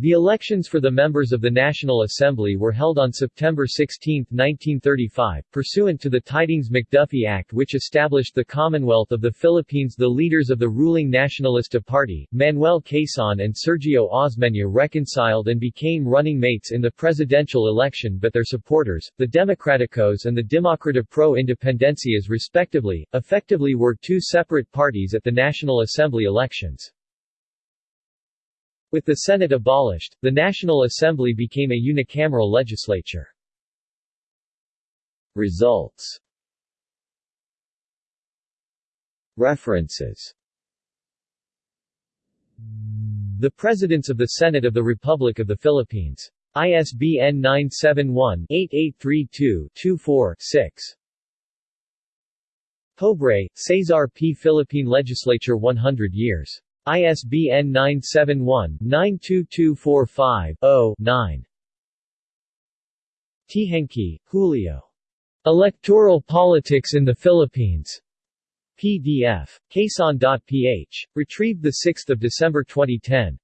The elections for the members of the National Assembly were held on September 16, 1935, pursuant to the Tydings-McDuffie Act which established the Commonwealth of the Philippines. The leaders of the ruling Nacionalista Party, Manuel Quezon and Sergio Osmeña reconciled and became running mates in the presidential election but their supporters, the Democraticos and the Demokrata Pro Independencias respectively, effectively were two separate parties at the National Assembly elections. With the Senate abolished, the National Assembly became a unicameral legislature. Results References The Presidents of the Senate of the Republic of the Philippines. ISBN 971-8832-24-6. Pobre, Cesar P. Philippine Legislature 100 years. ISBN 971-92245-0-9. Teehankee, Julio. Electoral Politics in the Philippines. PDF. Quezon.ph. Retrieved 6 December 2010.